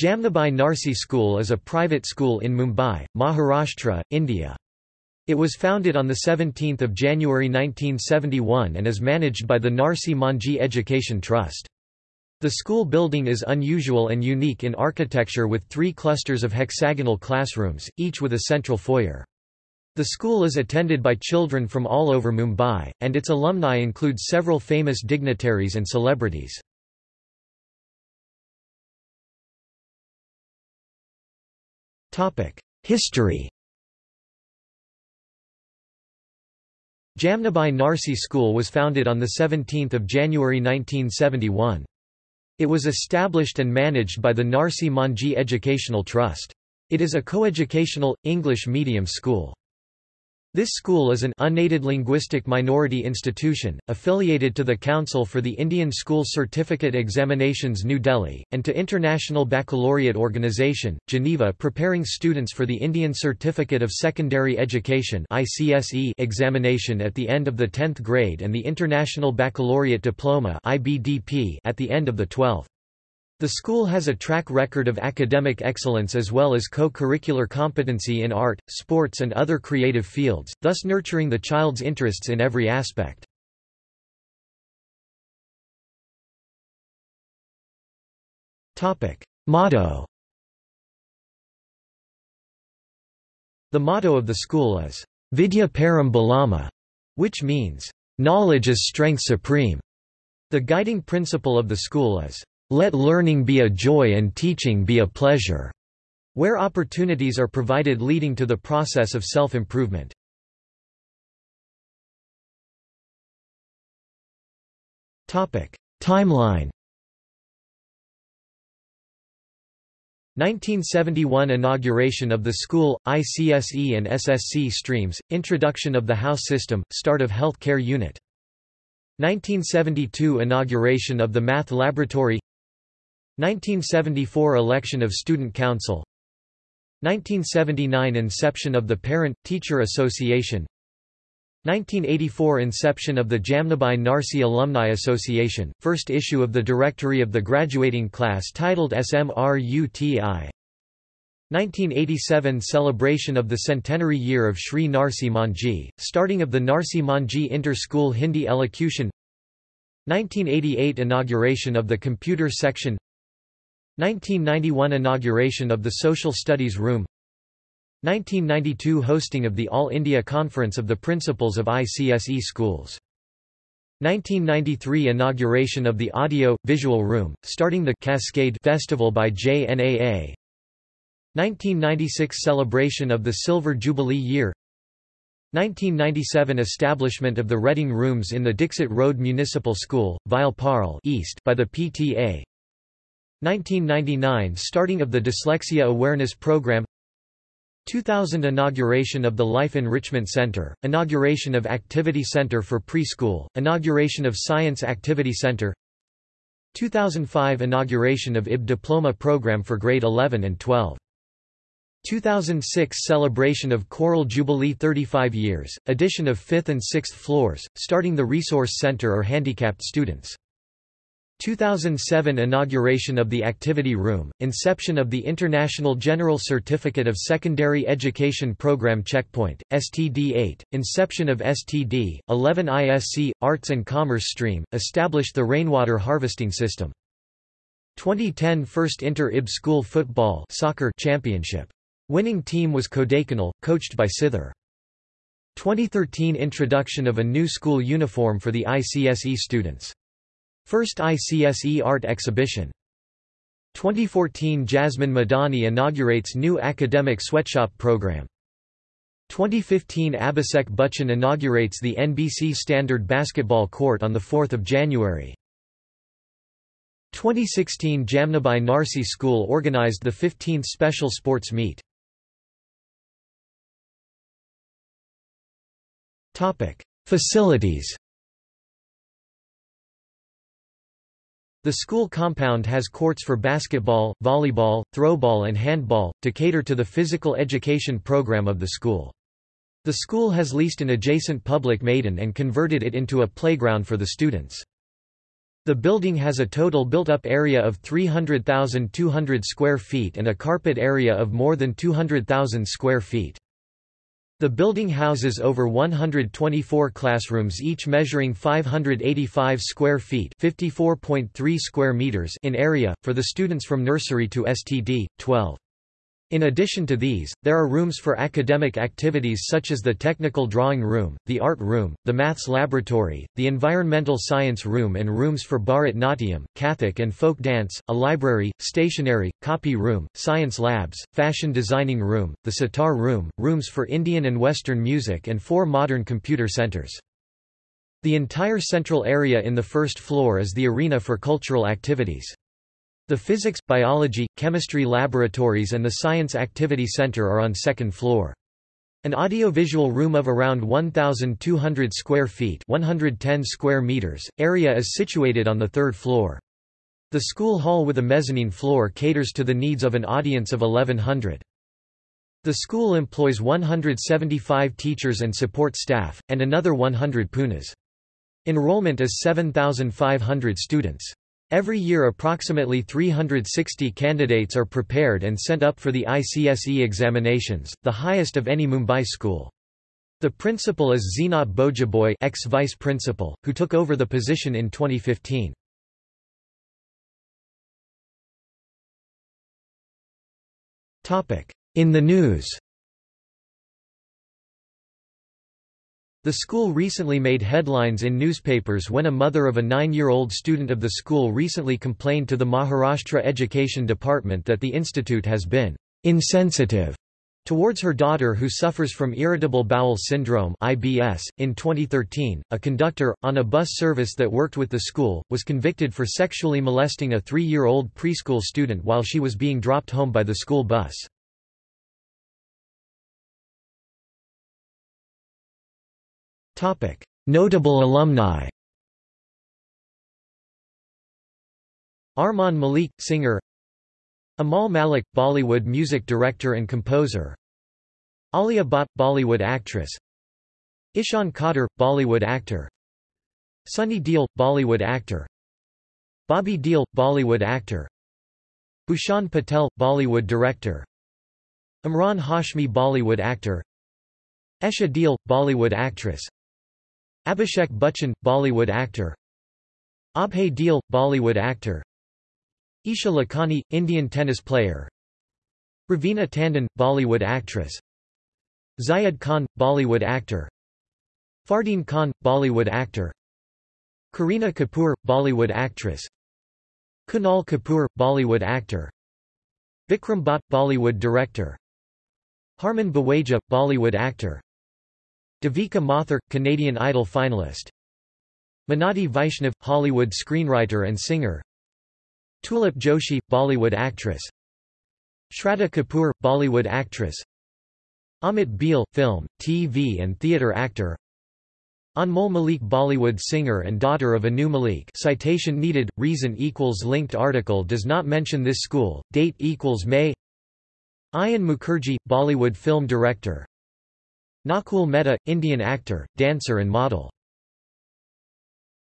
Jamnabai Narsee School is a private school in Mumbai, Maharashtra, India. It was founded on 17 January 1971 and is managed by the Narsee Monjee Education Trust. The school building is unusual and unique in architecture with three clusters of hexagonal classrooms, each with a central foyer. The school is attended by children from all over Mumbai, and its alumni include several famous dignitaries and celebrities. History Jamnabai Narsee School was founded on 17 January 1971. It was established and managed by the Narsee Monjee Educational Trust. It is a coeducational, English medium school. This school is an unaided linguistic minority institution, affiliated to the Council for the Indian School Certificate Examinations New Delhi, and to International Baccalaureate Organization, Geneva preparing students for the Indian Certificate of Secondary Education examination at the end of the 10th grade and the International Baccalaureate Diploma at the end of the 12th. The school has a track record of academic excellence as well as co-curricular competency in art, sports and other creative fields, thus nurturing the child's interests in every aspect. Motto The motto of the school is, Vidya Param Balama, which means, knowledge is strength supreme. The guiding principle of the school is, let learning be a joy and teaching be a pleasure, where opportunities are provided leading to the process of self-improvement. Timeline. 1971 Inauguration of the school, ICSE and SSC streams, introduction of the house system, start of health care unit 1972 Inauguration of the Math Laboratory 1974 Election of Student Council 1979 Inception of the Parent-Teacher Association 1984 Inception of the Jamnabai Narsee Alumni Association, first issue of the Directory of the Graduating Class titled SMRUTI 1987 Celebration of the centenary year of Sri Narsee Monjee, starting of the Narsee Monjee Inter-School Hindi Elocution 1988 Inauguration of the Computer Section 1991 Inauguration of the Social Studies Room 1992 Hosting of the All India Conference of the Principals of ICSE Schools 1993 Inauguration of the Audio, Visual Room, starting the Cascade Festival by JNAA 1996 Celebration of the Silver Jubilee Year 1997 Establishment of the Reading Rooms in the Dixit Road Municipal School, Vile Parle East by the PTA 1999 – Starting of the Dyslexia Awareness Program. 2000 Inauguration of the Life Enrichment Center, Inauguration of Activity Center for Preschool, Inauguration of Science Activity Center. 2005 Inauguration of IB Diploma Program for Grade 11 and 12 2006 Celebration of Choral Jubilee 35 years, addition of 5th and 6th floors, starting the Resource Center or handicapped students 2007 Inauguration of the Activity Room, inception of the International General Certificate of Secondary Education Program Checkpoint, STD-8, inception of STD, 11 ISC, Arts and Commerce Stream, established the rainwater harvesting system. 2010 First Inter-IB School Football soccer Championship. Winning team was Kodaikanal, coached by Sithar. 2013 Introduction of a new school uniform for the ICSE students. First ICSE art exhibition. 2014 Jasmine Madani inaugurates new academic sweatshop program. 2015 Abhishek Bachchan inaugurates the NBC Standard Basketball Court on 4 January. 2016 Jamnabai Narsee School organized the 15th Special Sports Meet. Facilities The school compound has courts for basketball, volleyball, throwball and handball, to cater to the physical education program of the school. The school has leased an adjacent public maidan and converted it into a playground for the students. The building has a total built-up area of 300,200 square feet and a carpet area of more than 200,000 square feet. The building houses over 124 classrooms each measuring 585 square feet (54.3 square meters) in area for the students from nursery to STD 12. In addition to these, there are rooms for academic activities such as the technical drawing room, the art room, the maths laboratory, the environmental science room and rooms for Bharat Natyam, Kathak and folk dance, a library, stationery, copy room, science labs, fashion designing room, the sitar room, rooms for Indian and Western music and four modern computer centers. The entire central area in the first floor is the arena for cultural activities. The physics, biology, chemistry laboratories and the Science Activity Center are on second floor. An audiovisual room of around 1,200 square feet 110 square meters, area is situated on the third floor. The school hall with a mezzanine floor caters to the needs of an audience of 1100. The school employs 175 teachers and support staff, and another 100 punas. Enrollment is 7,500 students. Every year approximately 360 candidates are prepared and sent up for the ICSE examinations, the highest of any Mumbai school. The principal is Zenat Bojaboy ex-vice principal, who took over the position in 2015. In the news The school recently made headlines in newspapers when a mother of a nine-year-old student of the school recently complained to the Maharashtra Education Department that the institute has been insensitive towards her daughter who suffers from irritable bowel syndrome IBS. .In 2013, a conductor, on a bus service that worked with the school, was convicted for sexually molesting a three-year-old preschool student while she was being dropped home by the school bus. Notable alumni. Armaan Malik, singer. Amal Malik, Bollywood music director and composer. Alia Bhatt, Bollywood actress. Ishan Khatter, Bollywood actor. Sunny Deol, Bollywood actor. Bobby Deol, Bollywood actor. Bhushan Patel, Bollywood director. Emraan Hashmi Bollywood actor. Esha Deol, Bollywood actress Abhishek Bachchan, Bollywood actor. Abhay Deol, Bollywood actor. Isha Lakhani, Indian tennis player. Raveena Tandon, Bollywood actress. Zayed Khan, Bollywood actor. Fardeen Khan, Bollywood actor. Kareena Kapoor, Bollywood actress. Kunal Kapoor, Bollywood actor. Vikram Bhatt, Bollywood director. Harman Baweja, Bollywood actor Devika Mathur, Canadian Idol finalist. Minati Vaishnav, Hollywood screenwriter and singer. Tulip Joshi, Bollywood actress. Shraddha Kapoor, Bollywood actress. Amit Beale, film, TV and theatre actor. Anmol Malik Bollywood singer and daughter of Anu Malik. Citation needed, reason equals linked article does not mention this school, date equals May. Ayan Mukerji, Bollywood film director Nakul Mehta, Indian actor, dancer and model